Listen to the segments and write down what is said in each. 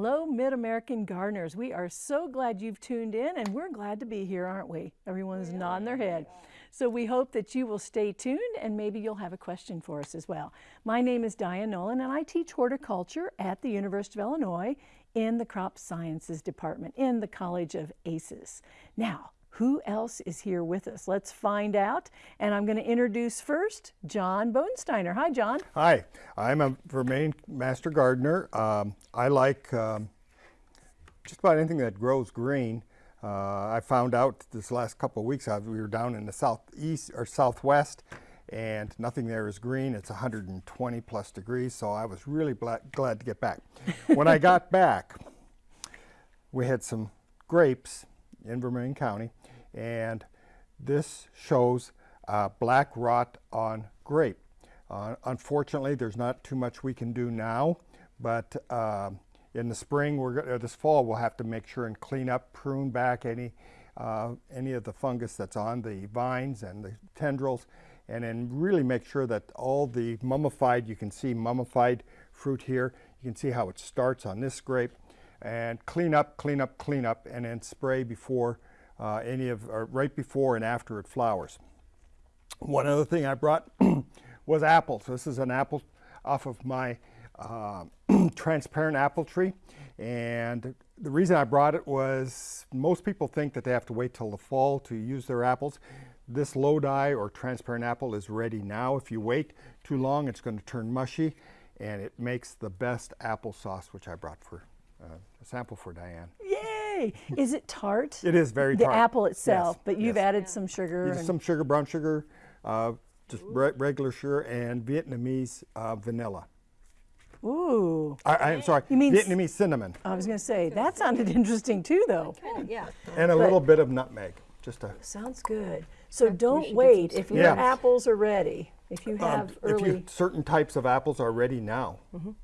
Hello, Mid-American gardeners. We are so glad you've tuned in and we're glad to be here, aren't we? Everyone's nodding their head. So we hope that you will stay tuned and maybe you'll have a question for us as well. My name is Diane Nolan and I teach horticulture at the University of Illinois in the Crop Sciences Department in the College of ACES. Now, who else is here with us? Let's find out. And I'm going to introduce first John Bodensteiner. Hi, John. Hi, I'm a Vermilion Master Gardener. Um, I like um, just about anything that grows green. Uh, I found out this last couple of weeks, I, we were down in the southeast or southwest and nothing there is green. It's 120 plus degrees, so I was really glad to get back. when I got back, we had some grapes in Vermilion County and this shows uh, black rot on grape. Uh, unfortunately, there's not too much we can do now, but uh, in the spring, we're this fall, we'll have to make sure and clean up, prune back any uh, any of the fungus that's on the vines and the tendrils, and then really make sure that all the mummified, you can see mummified fruit here. You can see how it starts on this grape, and clean up, clean up, clean up, and then spray before uh, any of, right before and after it flowers. One other thing I brought was apples. This is an apple off of my uh, transparent apple tree. And the reason I brought it was most people think that they have to wait till the fall to use their apples. This Lodi or transparent apple is ready now. If you wait too long, it's going to turn mushy and it makes the best applesauce, which I brought for uh, a sample for Diane. Yay! Is it tart? It is very the tart. The apple itself, yes, but you've yes. added some sugar. some sugar, brown sugar, uh, just re regular sugar, and Vietnamese uh, vanilla. Ooh. I, am sorry, you mean Vietnamese cinnamon. I was going to say, that sounded interesting too, though. yeah. And a but little bit of nutmeg. Just a. Sounds good. So don't wait. If your yeah. apples are ready, if you um, have um, early. You, certain types of apples are ready now. Mm -hmm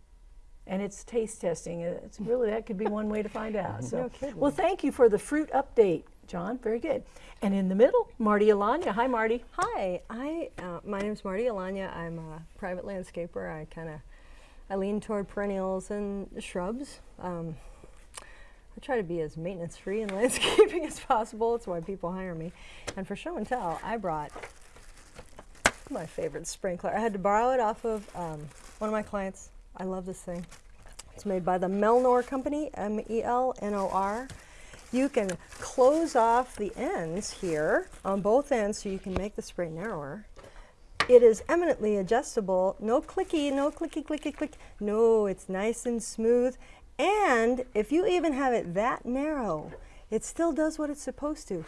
and it's taste testing. It's really that could be one way to find out. So, no well, thank you for the fruit update, John. Very good. And in the middle, Marty Alanya. Hi, Marty. Hi. I uh, my name's Marty Alanya. I'm a private landscaper. I kind of I lean toward perennials and shrubs. Um, I try to be as maintenance free in landscaping as possible. That's why people hire me. And for show and tell, I brought my favorite sprinkler. I had to borrow it off of um, one of my clients I love this thing. It's made by the Melnor Company, M-E-L-N-O-R. You can close off the ends here on both ends so you can make the spray narrower. It is eminently adjustable, no clicky, no clicky, clicky, click. No, it's nice and smooth. And if you even have it that narrow, it still does what it's supposed to.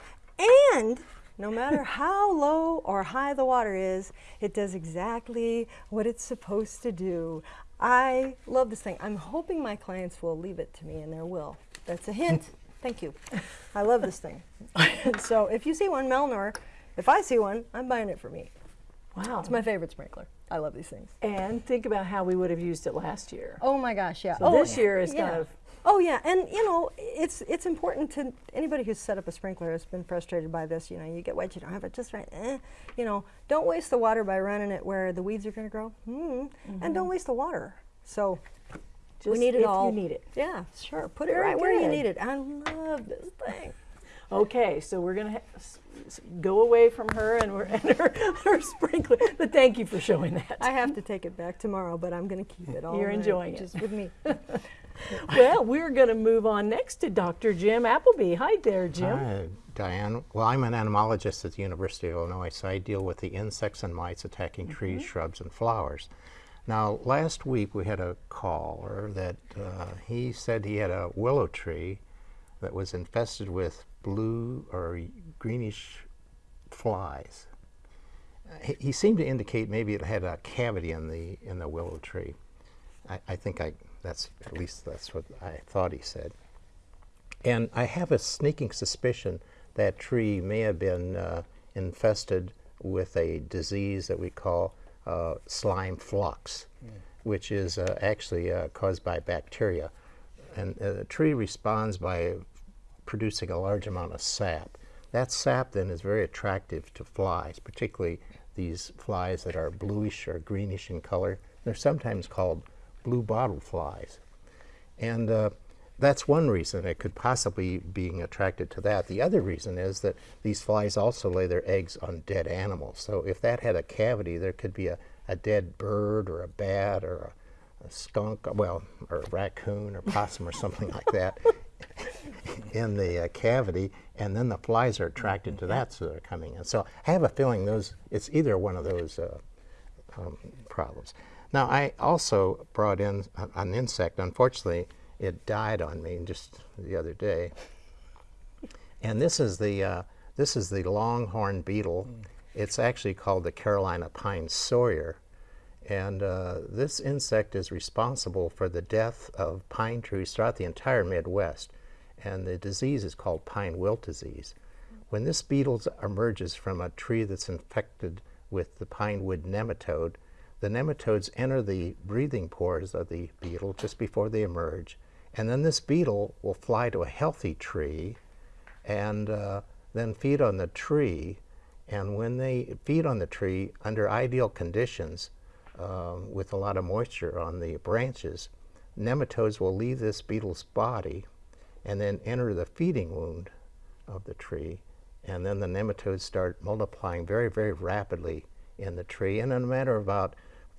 And no matter how low or high the water is, it does exactly what it's supposed to do. I love this thing. I'm hoping my clients will leave it to me and their will. That's a hint. Thank you. I love this thing. so if you see one Melnor, if I see one, I'm buying it for me. Wow. It's my favorite sprinkler. I love these things. And think about how we would have used it last year. Oh my gosh, yeah. So oh, this year is yeah. kind of Oh yeah, and you know, it's it's important to anybody who's set up a sprinkler has been frustrated by this. You know, you get wet, you don't have it just right. Eh, you know, don't waste the water by running it where the weeds are going to grow, mm -hmm. and don't mm-hmm. waste the water. So just we need it all. You need it. Yeah, sure. Put Very it right good. where you need it. I love this thing. Okay, so we're going to go away from her and, and her, her, sprinkler. But thank you for showing that. I have to take it back tomorrow, but I'm going to keep it all. You're enjoying it. Just with me. well, we're going to move on next to Dr. Jim Appleby. Hi there, Jim. Hi, Diane. Well, I'm an entomologist at the University of Illinois, so I deal with the insects and mites attacking mm -hmm. trees, shrubs, and flowers. Now, last week we had a caller that uh, he said he had a willow tree that was infested with blue or greenish flies. He, he seemed to indicate maybe it had a cavity in the in the willow tree. I, I think I that's at least that's what I thought he said. And I have a sneaking suspicion that tree may have been uh, infested with a disease that we call uh, slime flux, mm. which is uh, actually uh, caused by bacteria. And uh, the tree responds by producing a large amount of sap. That sap then is very attractive to flies, particularly these flies that are bluish or greenish in color. They're sometimes called blue bottle flies. And uh, that's one reason it could possibly being attracted to that. The other reason is that these flies also lay their eggs on dead animals. So if that had a cavity, there could be a, a dead bird or a bat or a, a skunk, well, or a raccoon or possum or something like that in the uh, cavity, and then the flies are attracted to that, so they're coming in. So I have a feeling those it's either one of those uh, um, problems. Now I also brought in an insect. Unfortunately, it died on me just the other day, and this is the uh, this is the longhorn beetle. It's actually called the Carolina pine sawyer. And uh, this insect is responsible for the death of pine trees throughout the entire Midwest. And the disease is called pine wilt disease. When this beetle emerges from a tree that's infected with the pine wood nematode, the nematodes enter the breathing pores of the beetle just before they emerge. And then this beetle will fly to a healthy tree and uh, then feed on the tree. And when they feed on the tree under ideal conditions, um, with a lot of moisture on the branches, nematodes will leave this beetle's body and then enter the feeding wound of the tree. And then the nematodes start multiplying very, very rapidly in the tree. And in a matter of about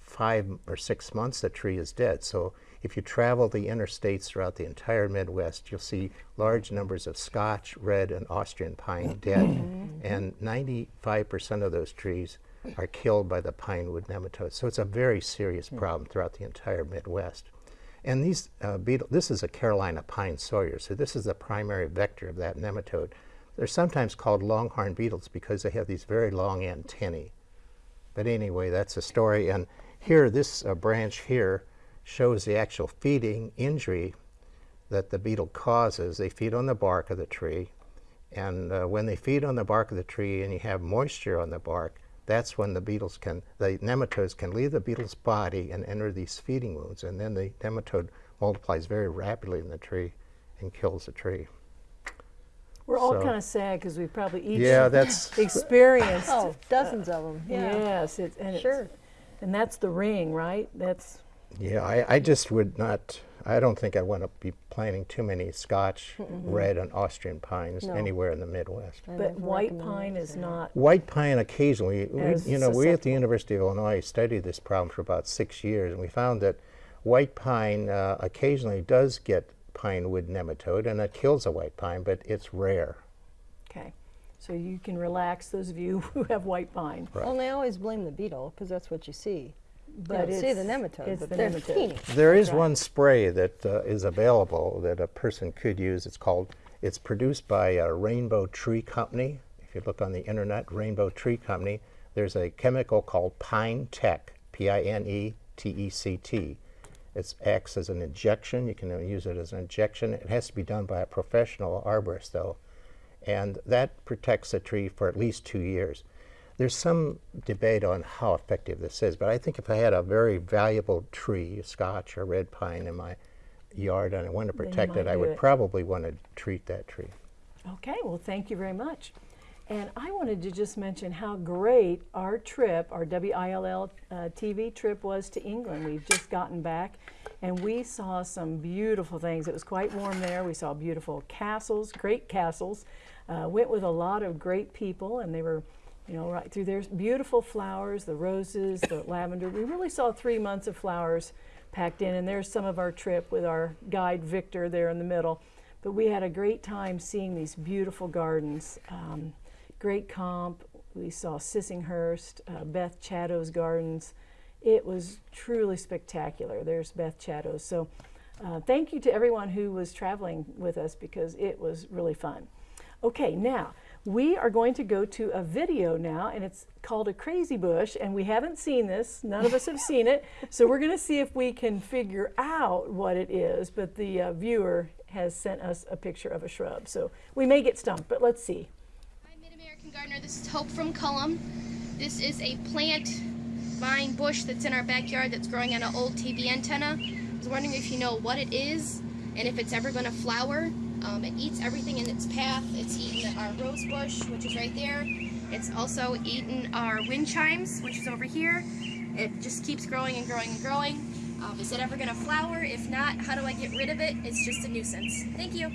five or six months, the tree is dead. So if you travel the interstates throughout the entire Midwest, you'll see large numbers of Scotch, red, and Austrian pine dead. and 95% of those trees are killed by the pine wood nematodes. So it's a very serious problem throughout the entire Midwest. And these uh, beetle, this is a Carolina pine sawyer, so this is the primary vector of that nematode. They're sometimes called longhorn beetles because they have these very long antennae. But anyway, that's a story. And here, this uh, branch here shows the actual feeding injury that the beetle causes. They feed on the bark of the tree. And uh, when they feed on the bark of the tree and you have moisture on the bark, that's when the beetles can, the nematodes can leave the beetle's body and enter these feeding wounds. And then the nematode multiplies very rapidly in the tree and kills the tree. We're all So- kind of sad because we probably each Yeah, that's experienced. Oh, dozens of them. Yeah. Yes, it, and it's- Sure. And that's the ring, right? That's Yeah, I, I just would not, I don't think I want to be planting too many Scotch, red, and Austrian pines No. anywhere in the Midwest. I but white recommend pine it. is not. White pine occasionally, we, you know, we at the. University of Illinois studied this problem for about six years, and we found that white pine uh, occasionally does get pine wood nematode, and it kills a white pine, but it's rare. Okay, so you can relax those of you who have white pine. Right. Well, and they always blame the beetle because that's what you see. But you see the it's- nematode, it's but the they're nematode. teeny. There is right. one spray that uh, is available that a person could use. It's called, it's produced by a Rainbow Tree Company. If you look on the internet, Rainbow Tree Company, there's a chemical called Pine Tech, P I N E T E C T. It acts as an injection. You can uh, use it as an injection. It has to be done by a professional arborist, though. And that protects the tree for at least two years. There's some debate on how effective this is, but I think if I had a very valuable tree, a Scotch or red pine, in my yard and I wanted to protect it, I would it. probably want to treat that tree. Okay, well, thank you very much. And I wanted to just mention how great our trip, our WILL uh, TV trip was to England. We've just gotten back and we saw some beautiful things. It was quite warm there. We saw beautiful castles, great castles. Uh, went with a lot of great people and they were, you know, right through there. Beautiful flowers, the roses, the lavender. We really saw three months of flowers packed in. And there's some of our trip with our guide Victor there in the middle. But we had a great time seeing these beautiful gardens. Um, great comp. We saw Sissinghurst, uh, Beth Chatto's gardens. It was truly spectacular. There's Beth Chatto's. So uh, thank you to everyone who was traveling with us because it was really fun. Okay, now we are going to go to a video now, and it's called A Crazy Bush, and we haven't seen this. None of us have seen it. So we're going to see if we can figure out what it is, but the uh, viewer has sent us a picture of a shrub. So we may get stumped, but let's see. Hi, Mid-American Gardener. This is Hope from Cullom. This is a plant vine bush that's in our backyard that's growing on an old TV antenna. I was wondering if you know what it is and if it's ever going to flower. Um, it eats everything in its path. It's eaten our rose bush, which is right there. It's also eaten our wind chimes, which is over here. It just keeps growing and growing and growing. Um, is it ever going to flower? If not, how do I get rid of it? It's just a nuisance. Thank you.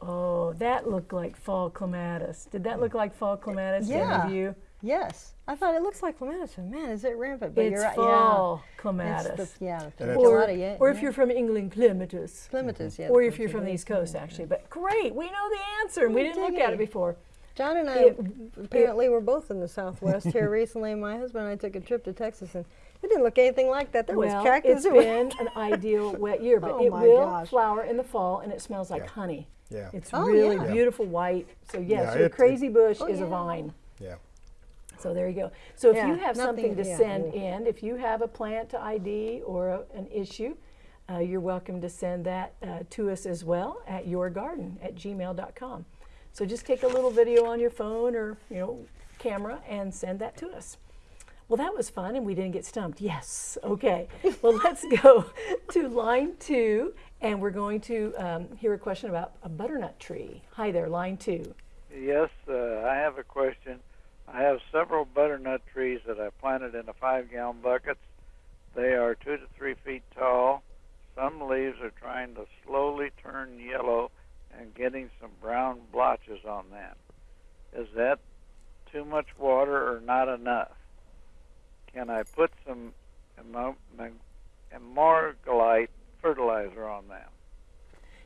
Oh, that looked like fall clematis. Did that look like fall clematis to any Yeah. of you? Yes, I thought it looks like clematis. but Man, is it rampant? But It's you're right. fall yeah. clematis. It's the, yeah, the or, Gelada, yeah, or if you're from England, clematis. clematis, yeah. Or if you're from the clematis. East Coast, actually. But great, we know the answer, and we didn't look at it before. John and I It- apparently were both in the Southwest here recently. My husband and I took a trip to Texas, and it didn't look anything like that. There well, was cactus. it's been an ideal wet year, but Oh it will gosh. flower in the fall, and it smells like Yeah. honey. Yeah. It's Oh, really yeah. beautiful white. So yes, Yeah, your it- crazy bush Oh, is a vine. Yeah. So there you go. So if Yeah, you have something to send yeah. in, if you have a plant to ID or a, an issue, uh, you're welcome to send that uh, to us as well at yourgarden at gmail.com. So just take a little video on your phone or you know camera and send that to us. Well, that was fun, and we didn't get stumped. Yes. Okay. Well, let's go to line two, and we're going to um, hear a question about a butternut tree. Hi there, line two. Yes, uh, I have a question. I have several butternut trees that I planted in a five gallon buckets. They are two to three feet tall. Some leaves are trying to slowly turn yellow and getting some brown blotches on them. Is that too much water or not enough? Can I put some emo- em- Emorgolite fertilizer on them?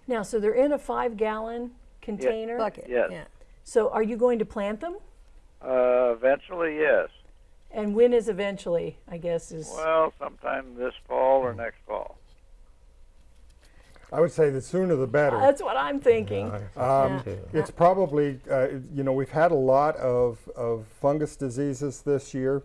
Now, so they're in a five-gallon container. bucket. Yes. Yeah. So are you going to plant them? Uh, eventually, yes. And when is eventually, I guess, is Well, sometime this fall or next fall. I would say the sooner the better. that's what I'm thinking. Um, Yeah. It's probably, uh, you know, we've had a lot of, of fungus diseases this year.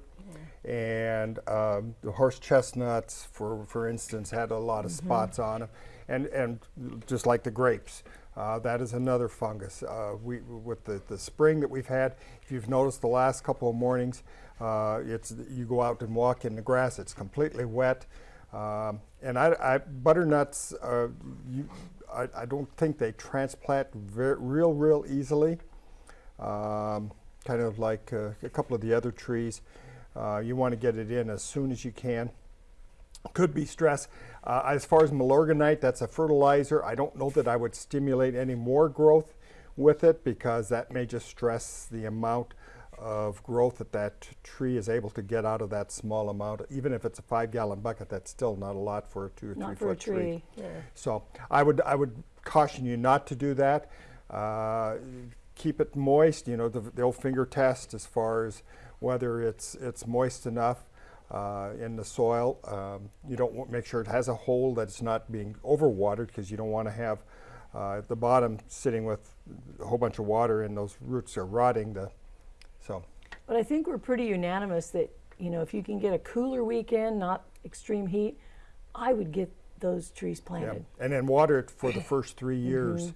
And um, the horse chestnuts, for, for instance, had a lot of spots on them. And, and just like the grapes, uh, that is another fungus. Uh, we, with the, the spring that we've had, if you've noticed the last couple of mornings, uh, it's, you go out and walk in the grass, it's completely wet. Um, and I, I butternuts, uh, you, I, I don't think they transplant real, real easily. Um, kind of like uh, a couple of the other trees. Uh, you want to get it in as soon as you can. Could be stress. Uh, as far as Milorganite, that's a fertilizer. I don't know that I would stimulate any more growth with it because that may just stress the amount of growth that that tree is able to get out of that small amount. Even if it's a five gallon bucket, that's still not a lot for a two or three Not for a foot tree. tree. So I would I would caution you not to do that. Uh, keep it moist. You know the, the old finger test as far as whether it's it's moist enough uh, in the soil. Um, you don't want make sure it has a hole that it's not being overwatered because you don't want to have uh, at the bottom sitting with a whole bunch of water and those roots are rotting. The so But I think we're pretty unanimous that, you know, if you can get a cooler weekend, not extreme heat, I would get those trees yeah, planted. and then water it for the first three years.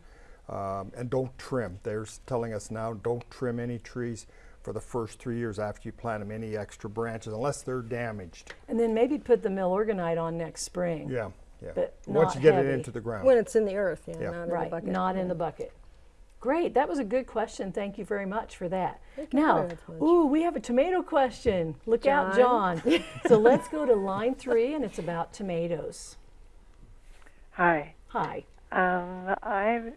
Um, and don't trim. They're telling us now don't trim any trees for the first three years after you plant them, any extra branches, unless they're damaged. And then maybe put the milorganite on next spring. Yeah, yeah. But Once you get heavy. it into the ground. When it's in the earth, yeah, Yeah. not in Right, the bucket. not in the bucket. Great, that was a good question. Thank you very much for that. Thank Now, ooh, we have a tomato question. Look out, John. John. so let's go to line three, and it's about tomatoes. Hi. Hi. Um, I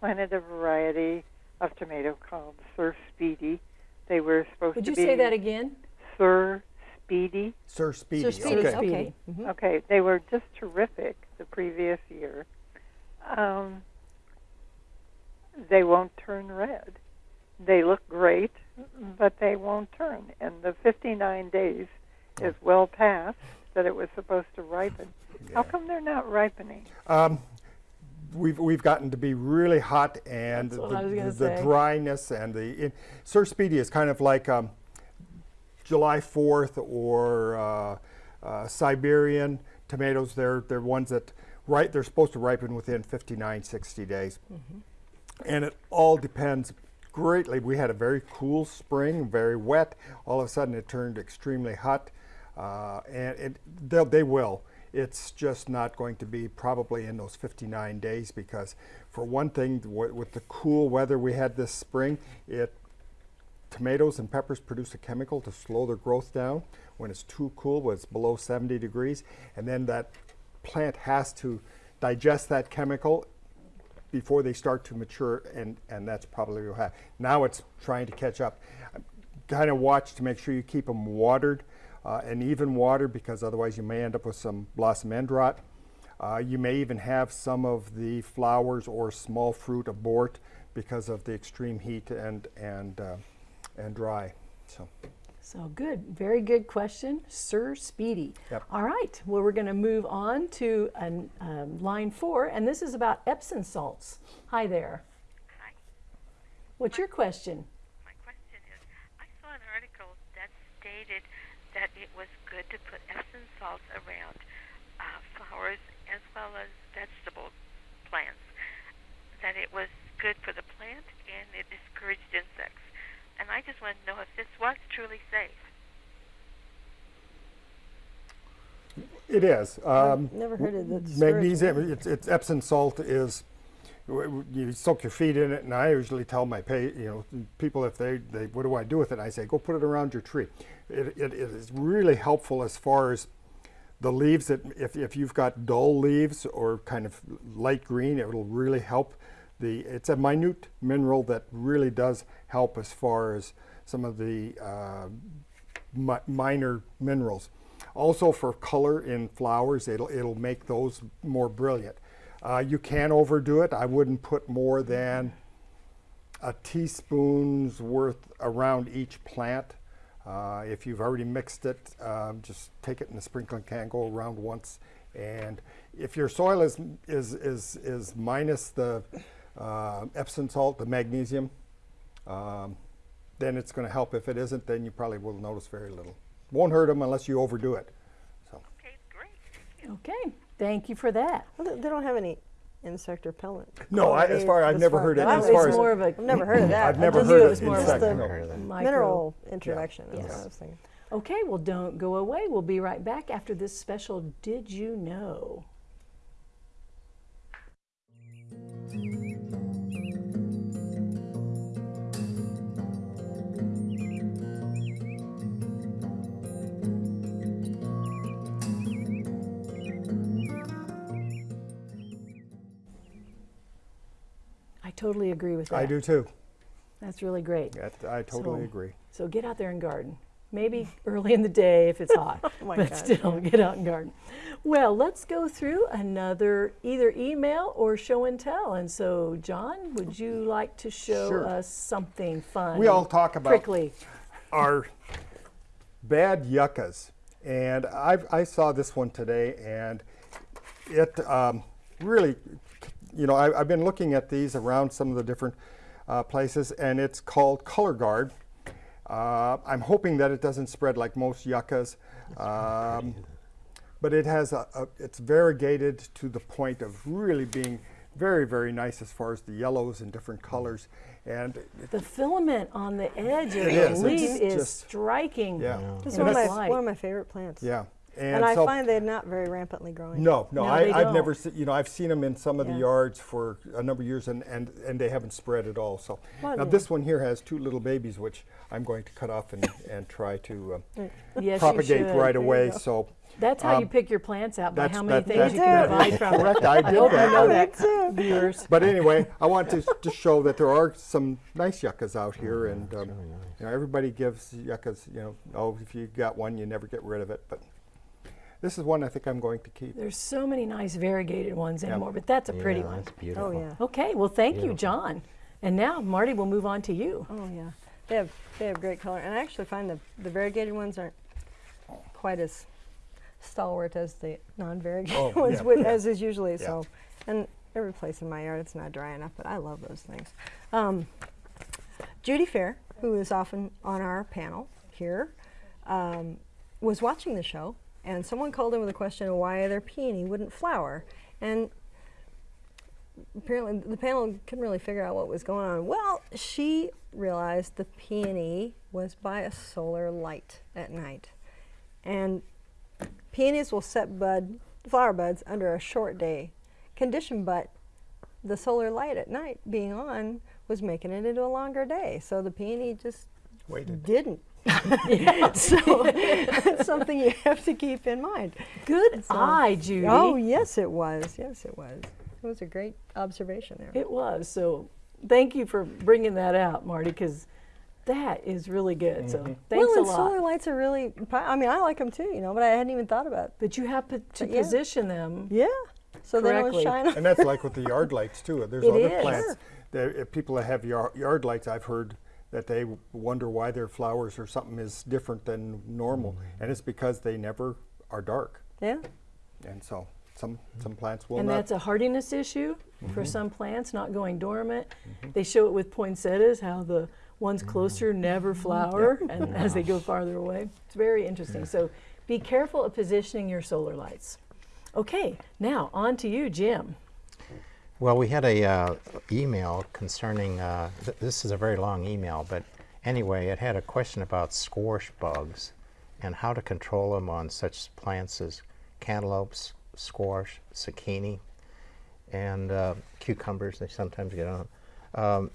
planted a variety of tomato called Sir Speedy. They were supposed Would to you say that again? Sir Speedy. Sir Speedy. Sir Speedy, okay. okay. Okay, they were just terrific the previous year. Um, they won't turn red. They look great, but they won't turn. And the 59 days is well past that it was supposed to ripen. How come they're not ripening? Um, we've we've gotten to be really hot and the, I was gonna the dryness and the it, Sir Speedy is kind of like um, July 4th or uh, uh, Siberian tomatoes. They're they're ones that right they're supposed to ripen within 59 60 days. And it all depends greatly. We had a very cool spring, very wet. All of a sudden, it turned extremely hot, uh, and it, they will. It's just not going to be probably in those 59 days because, for one thing, with the cool weather we had this spring, it tomatoes and peppers produce a chemical to slow their growth down when it's too cool, when it's below 70 degrees, and then that plant has to digest that chemical before they start to mature, and, and that's probably what happened. Now it's trying to catch up. Kind of watch to make sure you keep them watered uh, and even water because otherwise you may end up with some blossom end rot. Uh, you may even have some of the flowers or small fruit abort because of the extreme heat and, and, uh, and dry. So. So good, very good question, Sir Speedy. Yep. All right, well, we're going to move on to an, um, line four, and this is about Epsom salts. Hi there. Hi. What's your question is I saw an article that stated that it was good to put Epsom salts around uh, flowers as well as vegetable plants, that it was good for the plant and it discouraged insects. And I just want to know if this was truly safe. It is. Um, Never heard of that. magnesium, it's, it's Epsom salt is, w- w- you soak your feet in it, and I usually tell my pay, you know, people if they, they, what do I do with it? I say, go put it around your tree. It, it, it is really helpful as far as the leaves that, if, if you've got dull leaves or kind of light green, it will really help. The, it's a minute mineral that really does help as far as some of the uh, mi- minor minerals. Also for color in flowers, it'll, it'll make those more brilliant. Uh, you can overdo it. I wouldn't put more than a teaspoon's worth around each plant. Uh, if you've already mixed it, um, just take it in a sprinkling can, go around once. And if your soil is, is, is, is minus the uh, Epsom salt, the magnesium, um, then it's going to help. If it isn't, then you probably will notice very little. Won't hurt them unless you overdo it. So. Okay, great. Okay, thank you for that. Well, they- they don't have any insect repellent. No, I, as quality far I've never far heard it. As far as more of a, I've never heard of mm-hmm. that. I've never just knew knew it heard was it more of insect. the- Heard of that. mineral introduction. That's Yes. what I was thinking. Okay, well, don't go away. We'll be right back after this special Did You Know? Totally agree with that. I do too. That's really great. That, I totally So- agree. So get out there and garden. Maybe early in the day if it's hot, Oh my but gosh, still get out and garden. Well, let's go through another either email or show and tell. And so, John, would you like to show Sure. us something fun? We all talk about prickly. are bad yuccas. And I, I saw this one today, and it um, really, you know, I, I've been looking at these around some of the different uh, places, and it's called Color Guard. Uh, I'm hoping that it doesn't spread like most yuccas, um, but it has a, a, it's variegated to the point of really being very, very nice as far as the yellows and different colors. And The filament on the edge of the leaf It's is striking. yeah, It's And one of, my, one of my favorite plants. yeah. And, I so- find they're not very rampantly growing. No, no, No, I, I've never seen, you know, I've seen them in some of the yards for a number of years and, and, and they haven't spread at all. So Well, now yeah. this one here has two little babies, which I'm going to cut off and, and try to uh, Yes, propagate should. right away. So That's how you Um, pick your plants out by how many that- things you can correct. provide from it. correct, I did hope that. you know that, too. viewers. But anyway, I want to just show that there are some nice yuccas out here, and um, you know, everybody gives yuccas. You know, oh, if you got one, you never get rid of it. But this is one I think I'm going to keep. There's so many nice variegated ones anymore, but that's a pretty yeah, one. That's beautiful. Oh, yeah. Okay, well, thank you, John. And now, Marty, we'll move on to you. Oh, yeah. They have, they have great color. And I actually find the, the variegated ones aren't quite as stalwart as the non-variegated Oh, ones, yeah, with, as is usually. Yeah. So, and every place in my yard, it's not dry enough, but I love those things. Um, Judy Fair, who is often on our panel here, um, was watching the show, and someone called in with a question of why their peony wouldn't flower. And apparently the panel couldn't really figure out what was going on. Well, she realized the peony was by a solar light at night. And peonies will set bud, flower buds under a short day condition, but the solar light at night being on was making it into a longer day. So the peony just Waited. didn't. so it's something you have to keep in mind. Good So- eye, Judy. Oh, yes, it was. Yes, it was. It was a great observation there. It was. So thank you for bringing that out, Marty, because that is really good. So mm-hmm. thanks well, a and lot. solar lights are really. I mean, I like them too, you know, but I hadn't even thought about. it. but you have to, to yeah. position them. Yeah. So they Correctly. don't shine. on- And that's like with the yard lights too. There's It other is. plants. Sure. That if people that have yard, yard lights, I've heard that they wonder why their flowers or something is different than normal, and it's because they never are dark. Yeah. And so some some plants will and not. that's a hardiness issue Mm-hmm. for some plants, not going dormant. They show it with poinsettias, how the ones Mm-hmm. closer never flower, and as they go farther away. It's very interesting. So be careful of positioning your solar lights. Okay, now on to you, Jim. Well, we had a uh, email concerning, uh, th- this is a very long email, but anyway, it had a question about squash bugs and how to control them on such plants as cantaloupes, squash, zucchini, and uh, cucumbers, they sometimes get on. Um,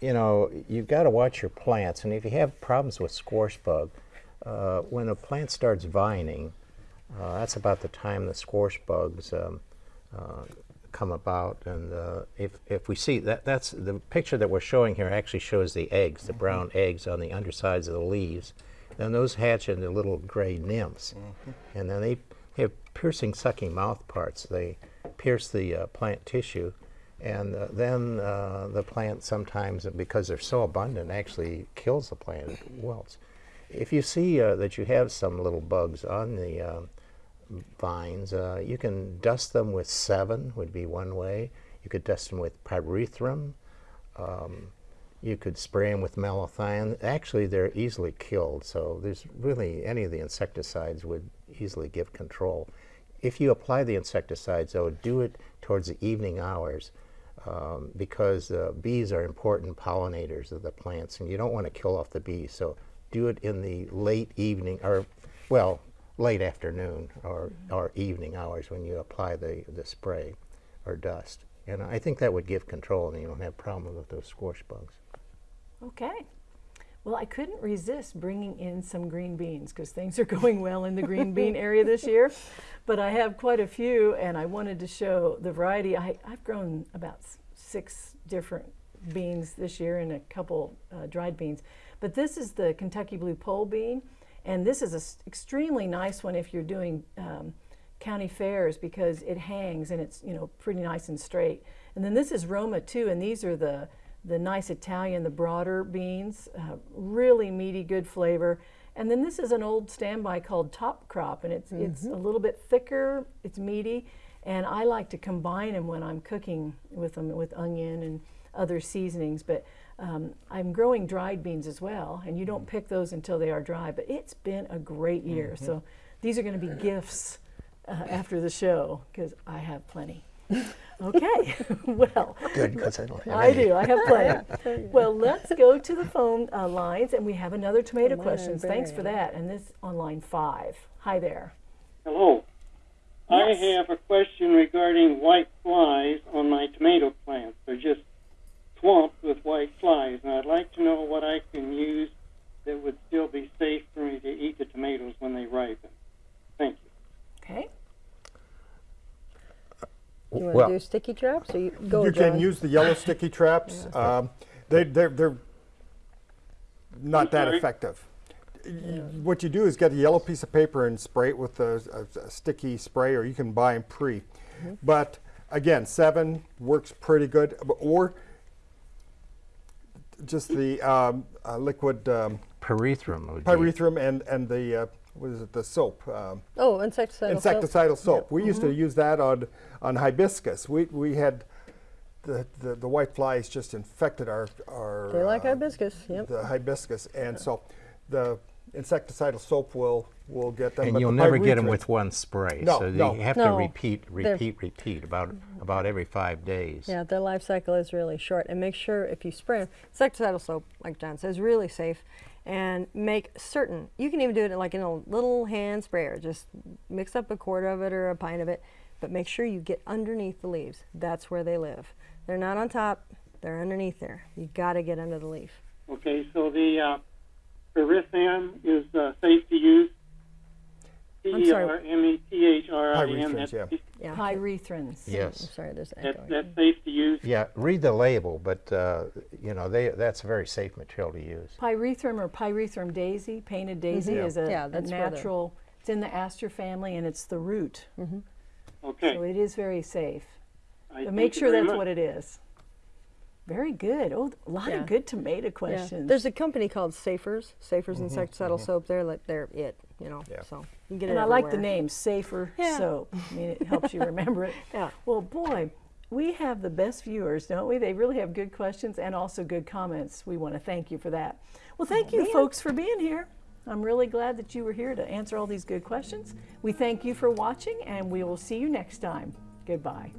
you know, you've got to watch your plants, and if you have problems with squash bug, uh, when a plant starts vining, uh, that's about the time the squash bugs um, uh, come about. And uh, if, if we see that, that's the picture that we're showing here actually shows the eggs, the brown eggs on the undersides of the leaves. Then those hatch into little gray nymphs. And then they have piercing, sucking mouth parts. They pierce the uh, plant tissue. And uh, then uh, the plant sometimes, because they're so abundant, actually kills the plant. It wilts. If you see uh, that you have some little bugs on the uh, vines, uh, you can dust them with Sevin would be one way. You could dust them with pyrethrum. Um, you could spray them with malathion. Actually, they're easily killed, so there's really any of the insecticides would easily give control. If you apply the insecticides, though, do it towards the evening hours um, because uh, bees are important pollinators of the plants, and you don't want to kill off the bees. So do it in the late evening, or well, late afternoon or, or evening hours when you apply the, the spray or dust. And I think that would give control, and you don't have problems with those squash bugs. Okay. Well, I couldn't resist bringing in some green beans because things are going well in the green bean area this year. But I have quite a few, and I wanted to show the variety. I, I've grown about six different beans this year and a couple uh, dried beans. But this is the Kentucky Blue Pole bean, and this is an extremely nice one if you're doing um, county fairs because it hangs and it's you know pretty nice and straight. And then this is Roma II, and these are the the nice Italian, the broader beans, uh, really meaty, good flavor. And then this is an old standby called Top Crop, and it's it's a little bit thicker, it's meaty, and I like to combine them when I'm cooking with them with onion and other seasonings. But um, I'm growing dried beans as well, and you don't pick those until they are dry. But it's been a great year, so these are going to be gifts uh, after the show because I have plenty. Okay, well. Good, because I don't have I any. do. I have plenty. well, let's go to the phone uh, lines, and we have another tomato Mine are. Thanks for that. And this on line five. Hi there. Hello. I have a question regarding white flies on my tomato plants. They're just swamped with white flies, and I'd like to know what I can use that would still be safe for me to eat the tomatoes when they ripen. Thank you. Okay. You want Well- to do sticky traps? Or you go, you John. can use the yellow sticky traps. Um, they, they're, they're not that sorry? effective. Y- What you do is get a yellow piece of paper and spray it with a, a- a sticky spray, or you can buy them pre. But again, Sevin works pretty good, or just the um, uh, liquid um, Pyrethrum would be. pyrethrum and and the uh, what is it? The soap. Um, Oh, insecticidal. soap. insecticidal soap. Yep. We used to use that on on hibiscus. We we had the, the, the white flies just infected our our They like uh, hibiscus. Yep. the hibiscus, and so the insecticidal soap will will get them. And but you'll the never get them with one spray. No, so no. you have No. to repeat, They're- repeat, repeat about about every five days. Yeah, their life cycle is really short. And make sure if you spray 'em- insecticidal soap, like John says, really safe. And make certain you can even do it like in a little hand sprayer. Just mix up a quart of it or a pint of it, but make sure you get underneath the leaves. That's where they live. They're not on top. They're underneath there. You got to get under the leaf. Okay, so the uh, Pyrethrine is uh, safe to use. I'm P E sorry. R M E T H R I N. Pyrethrins, That's, yeah. Yeah. Pyrethrins. Yes. I'm sorry, there's that's, echo. that's safe to use. Yeah, read the label, but uh, you know they that's a very safe material to use. Pyrethrum or pyrethrum daisy, painted daisy, is a. Yeah, a that's where the- natural. It's in the aster family, and it's the root, Mm -hmm. Okay. so it is very safe. I But make sure that's much. what it is. Very good. Oh, a lot Yeah. of good tomato Yeah. questions. There's a company called Safers, Safers mm-hmm. insecticidal mm-hmm. soap. They're like they're it, you know. Yeah. So you can get and it And I like the name Safer Yeah. Soap. I mean, it helps you remember it. Yeah. Well, boy, we have the best viewers, don't we? They really have good questions and also good comments. We want to thank you for that. Well, thank oh, you, folks, for being here. I'm really glad that you were here to answer all these good questions. We thank you for watching, and we will see you next time. Goodbye.